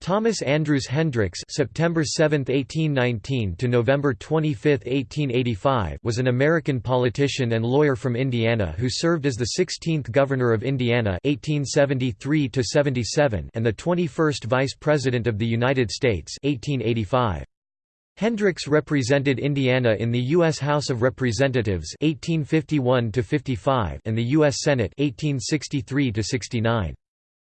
Thomas Andrews Hendricks September 7, 1819 to November 25, 1885 was an American politician and lawyer from Indiana who served as the 16th Governor of Indiana (1873–77) and the 21st Vice President of the United States 1885. Hendricks represented Indiana in the U.S. House of Representatives (1851 55) and the U.S. Senate 1863 -69.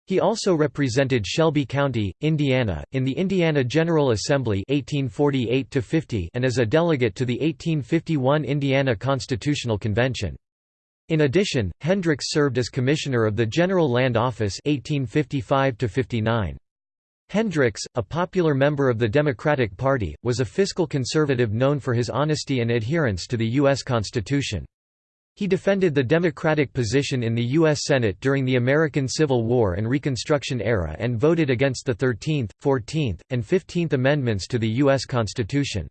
He also represented Shelby County, Indiana, in the Indiana General Assembly 1848 and as a delegate to the 1851 Indiana Constitutional Convention. In addition, Hendricks served as Commissioner of the General Land Office 1855 -59. Hendricks, a popular member of the Democratic Party, was a fiscal conservative known for his honesty and adherence to the U.S. Constitution. He defended the Democratic position in the U.S. Senate during the American Civil War and Reconstruction era and voted against the 13th, 14th, and 15th Amendments to the U.S. Constitution.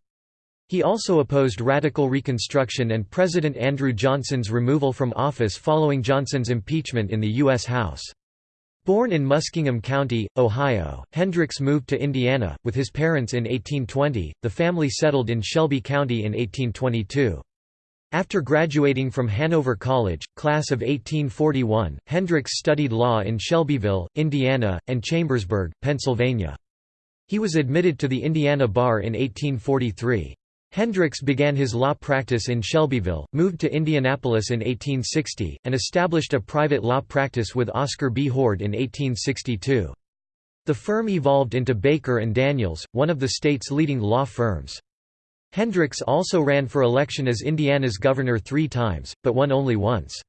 He also opposed radical Reconstruction and President Andrew Johnson's removal from office following Johnson's impeachment in the U.S. House. Born in Muskingum County, Ohio, Hendricks moved to Indiana, with his parents in 1820, the family settled in Shelby County in 1822. After graduating from Hanover College, class of 1841, Hendricks studied law in Shelbyville, Indiana, and Chambersburg, Pennsylvania. He was admitted to the Indiana bar in 1843. Hendricks began his law practice in Shelbyville, moved to Indianapolis in 1860, and established a private law practice with Oscar B. Hord in 1862. The firm evolved into Baker and Daniels, one of the state's leading law firms. Hendricks also ran for election as Indiana's governor three times, but won only once.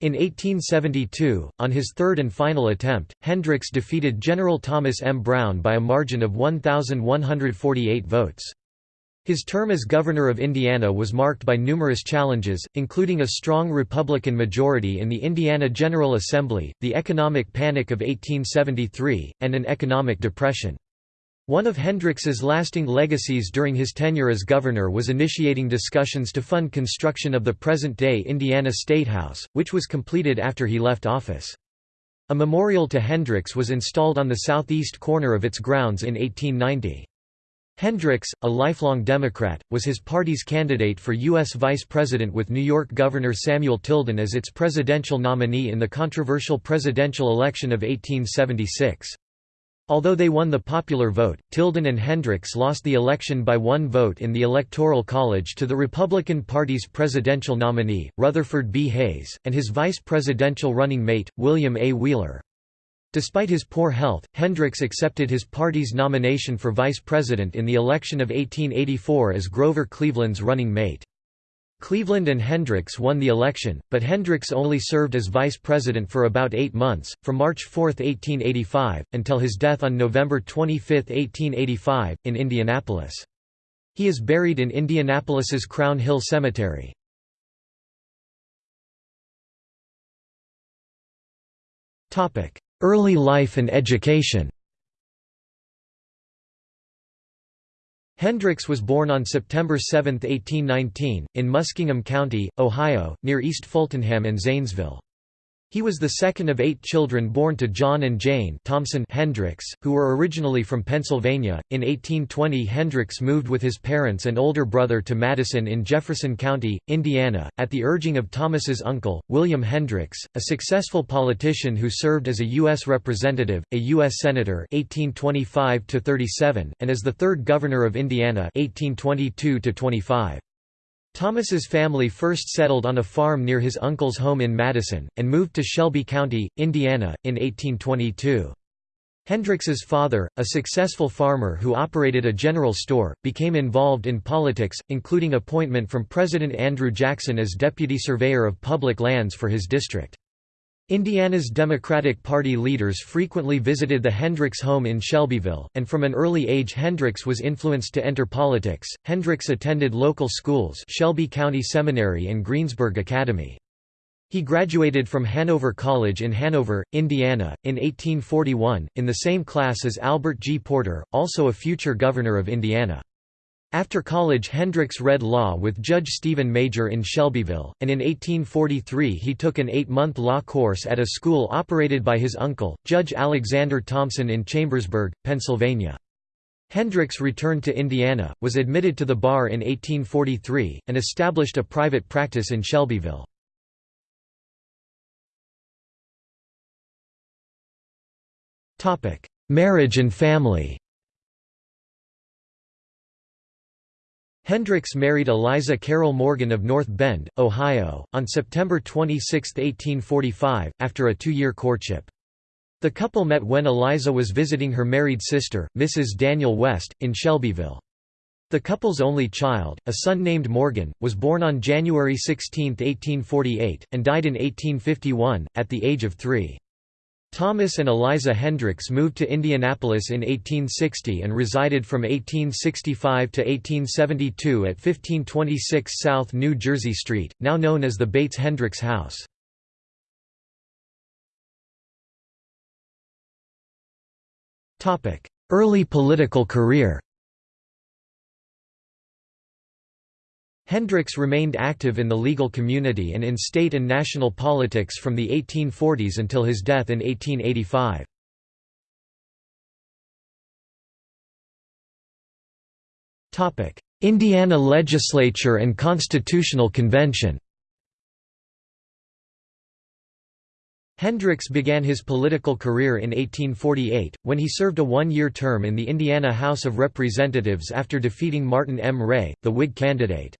In 1872, on his third and final attempt, Hendricks defeated General Thomas M. Brown by a margin of 1,148 votes. His term as governor of Indiana was marked by numerous challenges, including a strong Republican majority in the Indiana General Assembly, the economic panic of 1873, and an economic depression. One of Hendricks's lasting legacies during his tenure as governor was initiating discussions to fund construction of the present-day Indiana State House, which was completed after he left office. A memorial to Hendricks was installed on the southeast corner of its grounds in 1890. Hendricks, a lifelong Democrat, was his party's candidate for U.S. vice president with New York Governor Samuel Tilden as its presidential nominee in the controversial presidential election of 1876. Although they won the popular vote, Tilden and Hendricks lost the election by one vote in the Electoral College to the Republican Party's presidential nominee, Rutherford B. Hayes, and his vice presidential running mate, William A. Wheeler. Despite his poor health, Hendricks accepted his party's nomination for vice president in the election of 1884 as Grover Cleveland's running mate. Cleveland and Hendricks won the election, but Hendricks only served as vice president for about eight months, from March 4, 1885, until his death on November 25, 1885, in Indianapolis. He is buried in Indianapolis's Crown Hill Cemetery. Early life and education Hendricks was born on September 7, 1819, in Muskingum County, Ohio, near East Fultonham and Zanesville. He was the second of eight children born to John and Jane Thompson Hendricks, who were originally from Pennsylvania. In 1820, Hendricks moved with his parents and older brother to Madison in Jefferson County, Indiana, at the urging of Thomas's uncle, William Hendricks, a successful politician who served as a U.S. representative, a U.S. senator (1825–37), and as the third governor of Indiana (1822–25). Thomas's family first settled on a farm near his uncle's home in Madison, and moved to Shelby County, Indiana, in 1822. Hendricks's father, a successful farmer who operated a general store, became involved in politics, including appointment from President Andrew Jackson as deputy surveyor of public lands for his district. Indiana's Democratic Party leaders frequently visited the Hendricks home in Shelbyville, and from an early age Hendricks was influenced to enter politics. Hendricks attended local schools Shelby County Seminary and Greensburg Academy. He graduated from Hanover College in Hanover, Indiana, in 1841, in the same class as Albert G. Porter, also a future governor of Indiana. After college Hendricks read law with Judge Stephen Major in Shelbyville, and in 1843 he took an eight-month law course at a school operated by his uncle, Judge Alexander Thompson in Chambersburg, Pennsylvania. Hendricks returned to Indiana, was admitted to the bar in 1843, and established a private practice in Shelbyville. Marriage and family Hendricks married Eliza Carroll Morgan of North Bend, Ohio, on September 26, 1845, after a two-year courtship. The couple met when Eliza was visiting her married sister, Mrs. Daniel West, in Shelbyville. The couple's only child, a son named Morgan, was born on January 16, 1848, and died in 1851, at the age of three. Thomas and Eliza Hendricks moved to Indianapolis in 1860 and resided from 1865 to 1872 at 1526 South New Jersey Street, now known as the Bates Hendricks House. Early political career Hendricks remained active in the legal community and in state and national politics from the 1840s until his death in 1885. Indiana legislature and constitutional convention Hendricks began his political career in 1848, when he served a one-year term in the Indiana House of Representatives after defeating Martin M. Ray, the Whig candidate.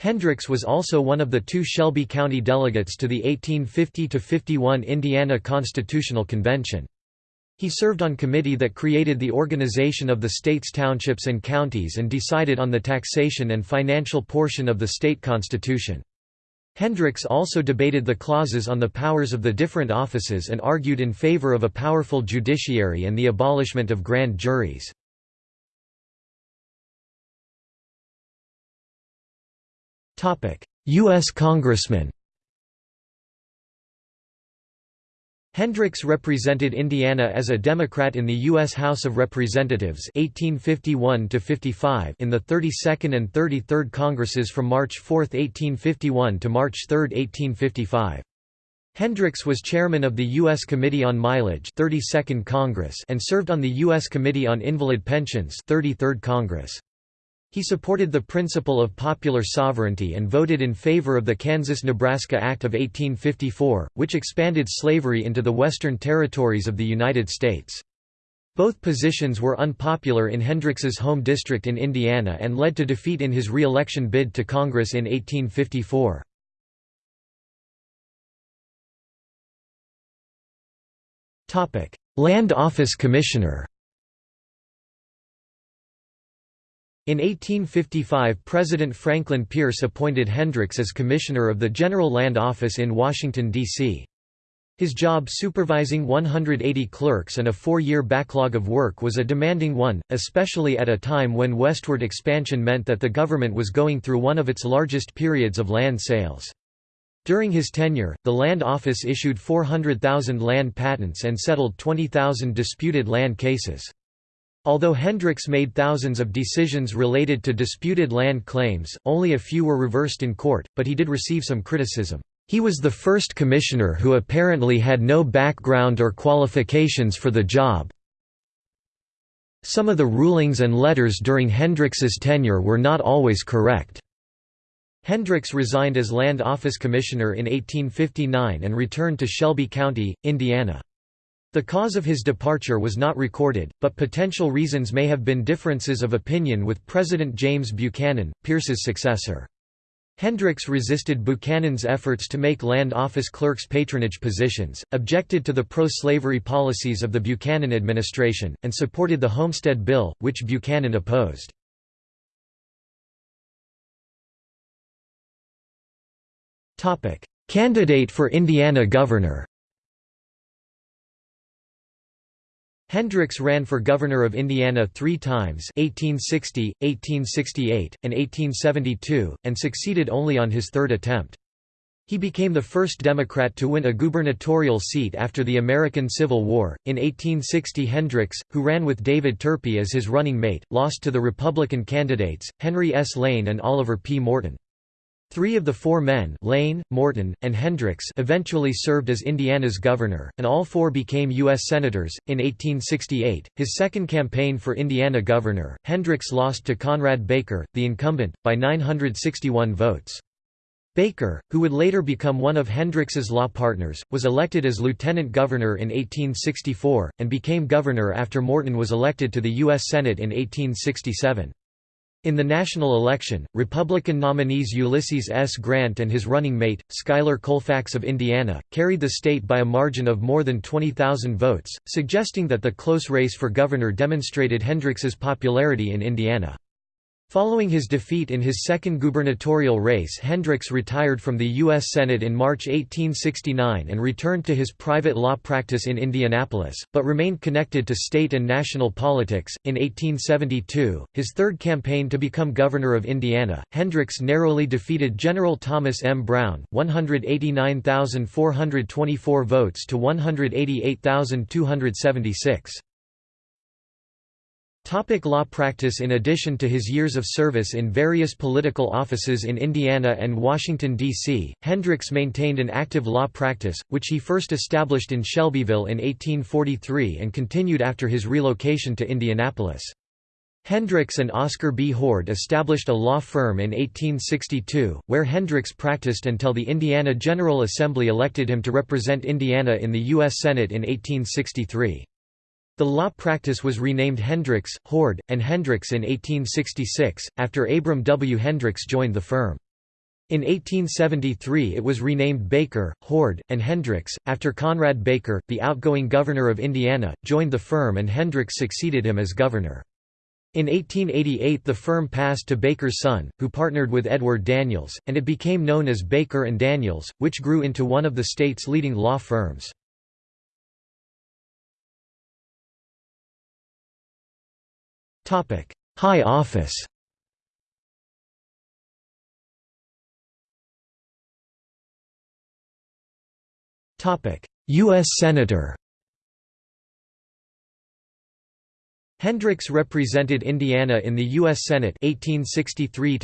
Hendricks was also one of the two Shelby County delegates to the 1850–51 Indiana Constitutional Convention. He served on committee that created the organization of the state's townships and counties and decided on the taxation and financial portion of the state constitution. Hendricks also debated the clauses on the powers of the different offices and argued in favor of a powerful judiciary and the abolishment of grand juries. U.S. Congressman Hendricks represented Indiana as a Democrat in the U.S. House of Representatives 1851 in the 32nd and 33rd Congresses from March 4, 1851 to March 3, 1855. Hendricks was chairman of the U.S. Committee on Mileage 32nd Congress and served on the U.S. Committee on Invalid Pensions 33rd Congress. He supported the principle of popular sovereignty and voted in favor of the Kansas–Nebraska Act of 1854, which expanded slavery into the western territories of the United States. Both positions were unpopular in Hendricks's home district in Indiana and led to defeat in his re-election bid to Congress in 1854. Land Office Commissioner In 1855 President Franklin Pierce appointed Hendricks as Commissioner of the General Land Office in Washington, D.C. His job supervising 180 clerks and a four-year backlog of work was a demanding one, especially at a time when westward expansion meant that the government was going through one of its largest periods of land sales. During his tenure, the Land Office issued 400,000 land patents and settled 20,000 disputed land cases. Although Hendricks made thousands of decisions related to disputed land claims, only a few were reversed in court, but he did receive some criticism. He was the first commissioner who apparently had no background or qualifications for the job. Some of the rulings and letters during Hendricks's tenure were not always correct. Hendricks resigned as Land Office Commissioner in 1859 and returned to Shelby County, Indiana. The cause of his departure was not recorded, but potential reasons may have been differences of opinion with President James Buchanan, Pierce's successor. Hendricks resisted Buchanan's efforts to make land office clerks patronage positions, objected to the pro-slavery policies of the Buchanan administration, and supported the Homestead Bill, which Buchanan opposed. Candidate for Indiana governor Hendricks ran for governor of Indiana three times 1860, 1868, and 1872, and succeeded only on his third attempt. He became the first Democrat to win a gubernatorial seat after the American Civil War. In 1860, Hendricks, who ran with David Turpie as his running mate, lost to the Republican candidates, Henry S. Lane and Oliver P. Morton. Three of the four men Lane, Morton, and Hendricks eventually served as Indiana's governor, and all four became U.S. Senators. In 1868, his second campaign for Indiana governor, Hendricks lost to Conrad Baker, the incumbent, by 961 votes. Baker, who would later become one of Hendricks's law partners, was elected as lieutenant governor in 1864, and became governor after Morton was elected to the U.S. Senate in 1867. In the national election, Republican nominees Ulysses S. Grant and his running mate, Schuyler Colfax of Indiana, carried the state by a margin of more than 20,000 votes, suggesting that the close race for governor demonstrated Hendricks's popularity in Indiana. Following his defeat in his second gubernatorial race Hendricks retired from the U.S. Senate in March 1869 and returned to his private law practice in Indianapolis, but remained connected to state and national politics. In 1872, his third campaign to become governor of Indiana, Hendricks narrowly defeated General Thomas M. Brown 189,424 votes to 188,276. Topic law practice In addition to his years of service in various political offices in Indiana and Washington, D.C., Hendricks maintained an active law practice, which he first established in Shelbyville in 1843 and continued after his relocation to Indianapolis. Hendricks and Oscar B. Hord established a law firm in 1862, where Hendricks practiced until the Indiana General Assembly elected him to represent Indiana in the U.S. Senate in 1863. The law practice was renamed Hendricks, Hord, and Hendricks in 1866, after Abram W. Hendricks joined the firm. In 1873 it was renamed Baker, Hord, and Hendricks, after Conrad Baker, the outgoing governor of Indiana, joined the firm and Hendricks succeeded him as governor. In 1888 the firm passed to Baker's son, who partnered with Edward Daniels, and it became known as Baker and Daniels, which grew into one of the state's leading law firms. High office U.S. Senator Hendricks represented Indiana in the U.S. Senate 1863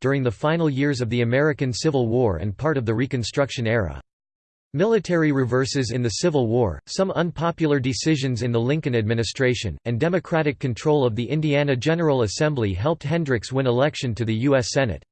during the final years of the American Civil War and part of the Reconstruction era. Military reverses in the Civil War, some unpopular decisions in the Lincoln administration, and Democratic control of the Indiana General Assembly helped Hendricks win election to the U.S. Senate.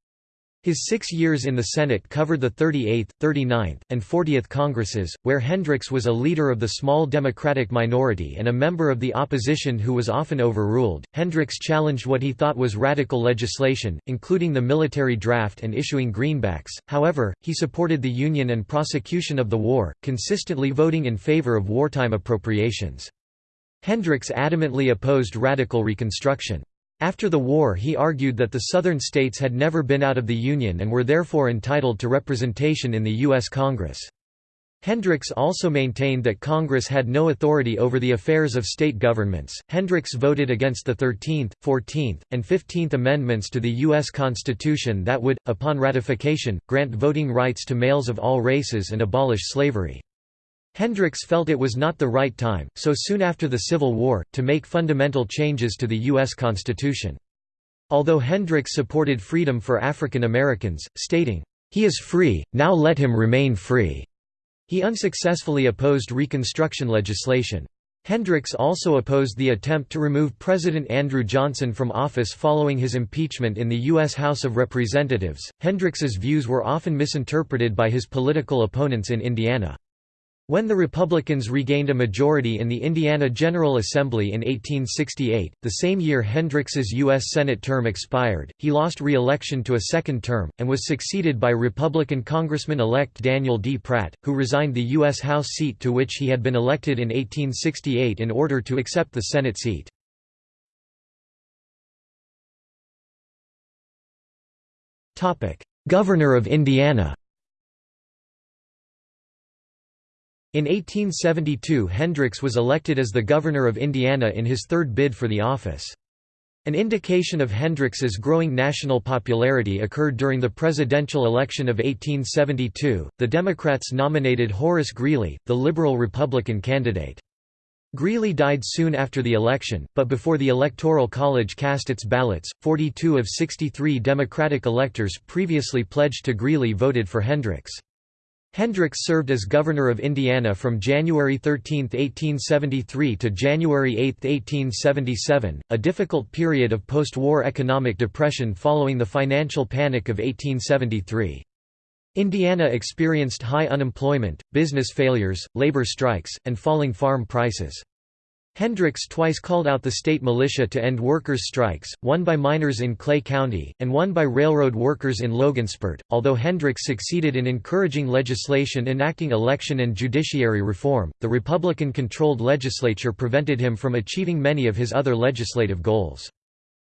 His six years in the Senate covered the 38th, 39th, and 40th Congresses, where Hendricks was a leader of the small Democratic minority and a member of the opposition who was often overruled. Hendricks challenged what he thought was radical legislation, including the military draft and issuing greenbacks, however, he supported the Union and prosecution of the war, consistently voting in favor of wartime appropriations. Hendricks adamantly opposed radical Reconstruction. After the war he argued that the Southern states had never been out of the Union and were therefore entitled to representation in the U.S. Congress. Hendricks also maintained that Congress had no authority over the affairs of state governments. Hendricks voted against the 13th, 14th, and 15th Amendments to the U.S. Constitution that would, upon ratification, grant voting rights to males of all races and abolish slavery. Hendricks felt it was not the right time, so soon after the Civil War, to make fundamental changes to the U.S. Constitution. Although Hendricks supported freedom for African Americans, stating, "'He is free, now let him remain free'", he unsuccessfully opposed Reconstruction legislation. Hendricks also opposed the attempt to remove President Andrew Johnson from office following his impeachment in the U.S. House of Representatives. Hendricks's views were often misinterpreted by his political opponents in Indiana. When the Republicans regained a majority in the Indiana General Assembly in 1868, the same year Hendricks's U.S. Senate term expired, he lost re-election to a second term, and was succeeded by Republican Congressman-elect Daniel D. Pratt, who resigned the U.S. House seat to which he had been elected in 1868 in order to accept the Senate seat. Governor of Indiana In 1872 Hendricks was elected as the governor of Indiana in his third bid for the office. An indication of Hendricks's growing national popularity occurred during the presidential election of 1872. The Democrats nominated Horace Greeley, the Liberal Republican candidate. Greeley died soon after the election, but before the Electoral College cast its ballots, 42 of 63 Democratic electors previously pledged to Greeley voted for Hendricks. Hendricks served as governor of Indiana from January 13, 1873 to January 8, 1877, a difficult period of post-war economic depression following the financial panic of 1873. Indiana experienced high unemployment, business failures, labor strikes, and falling farm prices. Hendricks twice called out the state militia to end workers' strikes, one by miners in Clay County, and one by railroad workers in Logansport. Although Hendricks succeeded in encouraging legislation enacting election and judiciary reform, the Republican controlled legislature prevented him from achieving many of his other legislative goals.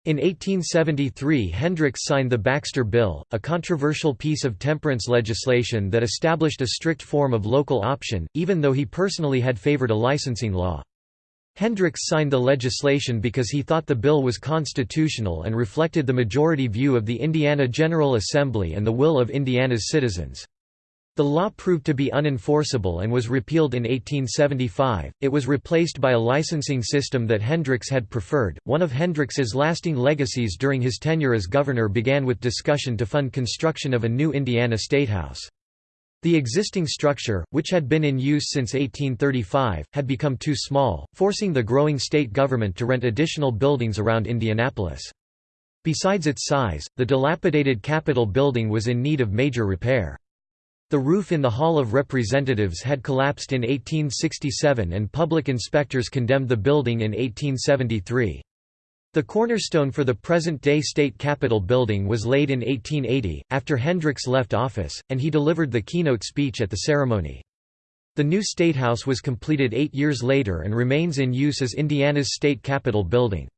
In 1873 Hendricks signed the Baxter Bill, a controversial piece of temperance legislation that established a strict form of local option, even though he personally had favored a licensing law. Hendricks signed the legislation because he thought the bill was constitutional and reflected the majority view of the Indiana General Assembly and the will of Indiana's citizens. The law proved to be unenforceable and was repealed in 1875. It was replaced by a licensing system that Hendricks had preferred. One of Hendricks's lasting legacies during his tenure as governor began with discussion to fund construction of a new Indiana statehouse. The existing structure, which had been in use since 1835, had become too small, forcing the growing state government to rent additional buildings around Indianapolis. Besides its size, the dilapidated Capitol building was in need of major repair. The roof in the Hall of Representatives had collapsed in 1867 and public inspectors condemned the building in 1873. The cornerstone for the present-day state capitol building was laid in 1880, after Hendricks left office, and he delivered the keynote speech at the ceremony. The new statehouse was completed eight years later and remains in use as Indiana's state capitol building.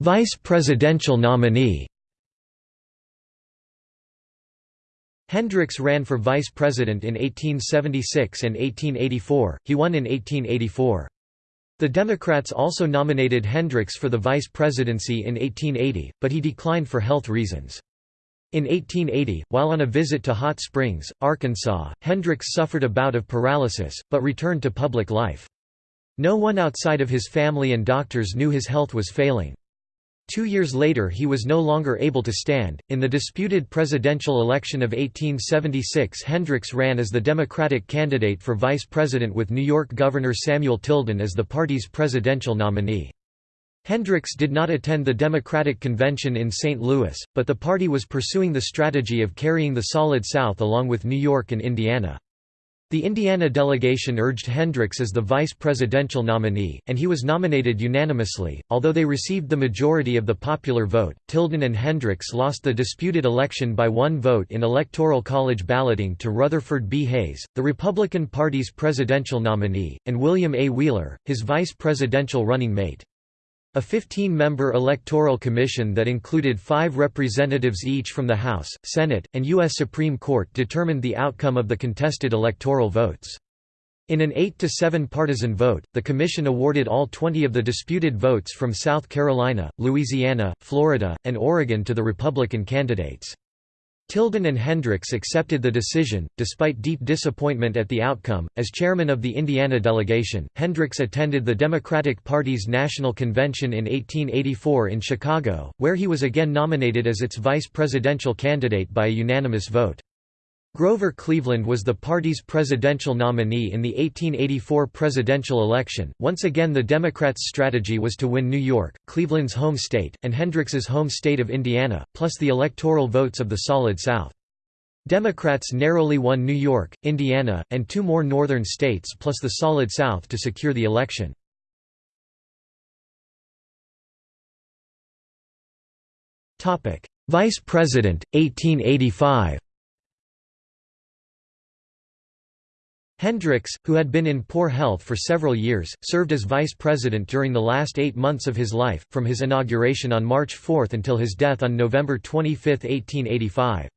Vice presidential nominee Hendricks ran for vice president in 1876 and 1884, he won in 1884. The Democrats also nominated Hendricks for the vice presidency in 1880, but he declined for health reasons. In 1880, while on a visit to Hot Springs, Arkansas, Hendricks suffered a bout of paralysis, but returned to public life. No one outside of his family and doctors knew his health was failing. Two years later he was no longer able to stand. In the disputed presidential election of 1876 Hendricks ran as the Democratic candidate for vice president with New York Governor Samuel Tilden as the party's presidential nominee. Hendricks did not attend the Democratic convention in St. Louis, but the party was pursuing the strategy of carrying the Solid South along with New York and Indiana. The Indiana delegation urged Hendricks as the vice presidential nominee, and he was nominated unanimously. Although they received the majority of the popular vote, Tilden and Hendricks lost the disputed election by one vote in Electoral College balloting to Rutherford B. Hayes, the Republican Party's presidential nominee, and William A. Wheeler, his vice presidential running mate. A 15-member electoral commission that included five representatives each from the House, Senate, and U.S. Supreme Court determined the outcome of the contested electoral votes. In an 8–7 partisan vote, the commission awarded all 20 of the disputed votes from South Carolina, Louisiana, Florida, and Oregon to the Republican candidates. Tilden and Hendricks accepted the decision, despite deep disappointment at the outcome. As chairman of the Indiana delegation, Hendricks attended the Democratic Party's national convention in 1884 in Chicago, where he was again nominated as its vice presidential candidate by a unanimous vote. Grover Cleveland was the party's presidential nominee in the 1884 presidential election. Once again, the Democrats' strategy was to win New York, Cleveland's home state, and Hendricks's home state of Indiana, plus the electoral votes of the Solid South. Democrats narrowly won New York, Indiana, and two more northern states plus the Solid South to secure the election. Vice President, 1885 Hendricks, who had been in poor health for several years, served as vice president during the last eight months of his life, from his inauguration on March 4 until his death on November 25, 1885.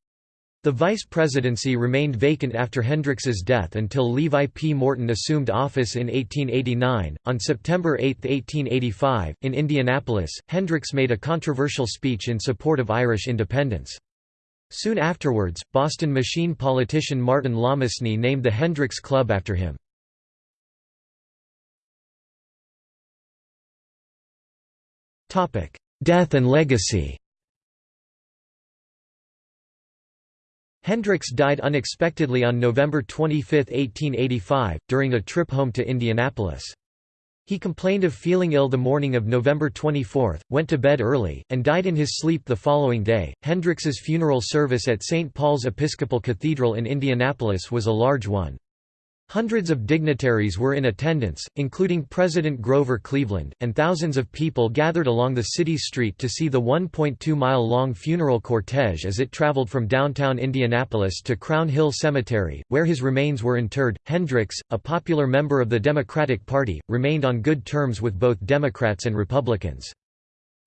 The vice presidency remained vacant after Hendricks's death until Levi P. Morton assumed office in 1889. On September 8, 1885, in Indianapolis, Hendricks made a controversial speech in support of Irish independence. Soon afterwards, Boston machine politician Martin Lomasney named the Hendricks Club after him. Death and legacy Hendricks died unexpectedly on November 25, 1885, during a trip home to Indianapolis. He complained of feeling ill the morning of November 24, went to bed early, and died in his sleep the following day. Hendricks's funeral service at St. Paul's Episcopal Cathedral in Indianapolis was a large one. Hundreds of dignitaries were in attendance, including President Grover Cleveland, and thousands of people gathered along the city's street to see the 1.2-mile-long funeral cortege as it traveled from downtown Indianapolis to Crown Hill Cemetery, where his remains were interred. Hendricks, a popular member of the Democratic Party, remained on good terms with both Democrats and Republicans.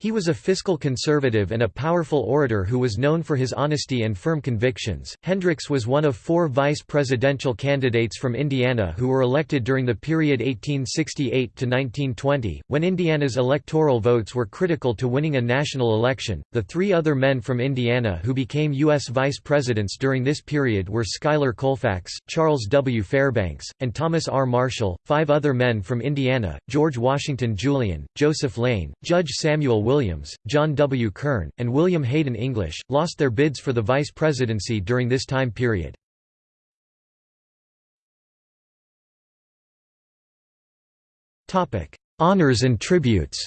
He was a fiscal conservative and a powerful orator who was known for his honesty and firm convictions. Hendricks was one of four vice presidential candidates from Indiana who were elected during the period 1868 to 1920, when Indiana's electoral votes were critical to winning a national election. The three other men from Indiana who became U.S. vice presidents during this period were Schuyler Colfax, Charles W. Fairbanks, and Thomas R. Marshall. Five other men from Indiana George Washington Julian, Joseph Lane, Judge Samuel Williams, John W. Kern, and William Hayden English, lost their bids for the vice presidency during this time period. Honours and tributes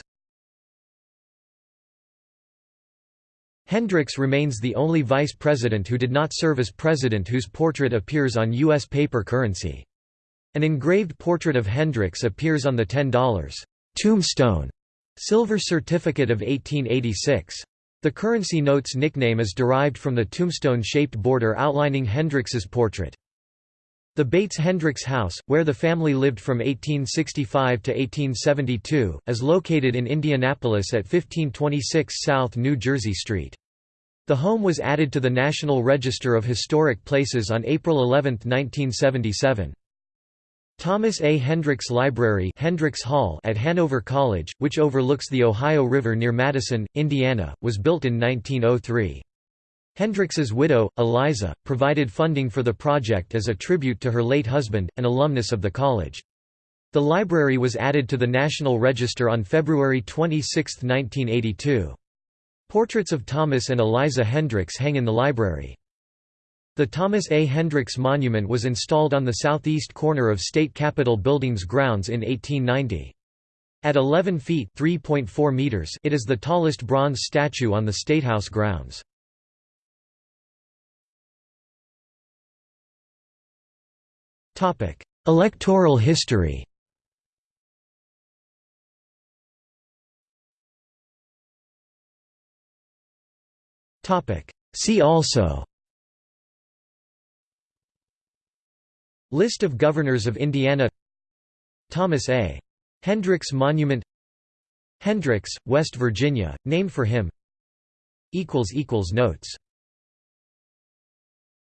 Hendricks remains the only vice president who did not serve as president whose portrait appears on U.S. paper currency. An engraved portrait of Hendricks appears on the $10 tombstone Silver Certificate of 1886. The currency note's nickname is derived from the tombstone-shaped border outlining Hendricks's portrait. The Bates-Hendricks House, where the family lived from 1865 to 1872, is located in Indianapolis at 1526 South New Jersey Street. The home was added to the National Register of Historic Places on April 11, 1977. Thomas A. Hendricks Library Hendricks Hall at Hanover College, which overlooks the Ohio River near Madison, Indiana, was built in 1903. Hendricks's widow, Eliza, provided funding for the project as a tribute to her late husband, an alumnus of the college. The library was added to the National Register on February 26, 1982. Portraits of Thomas and Eliza Hendricks hang in the library. The Thomas A. Hendricks Monument was installed on the southeast corner of State Capitol Building's grounds in 1890. At 11 feet meters it is the tallest bronze statue on the Statehouse grounds. Electoral history See also List of governors of Indiana. Thomas A. Hendricks Monument. Hendricks, West Virginia, named for him. Notes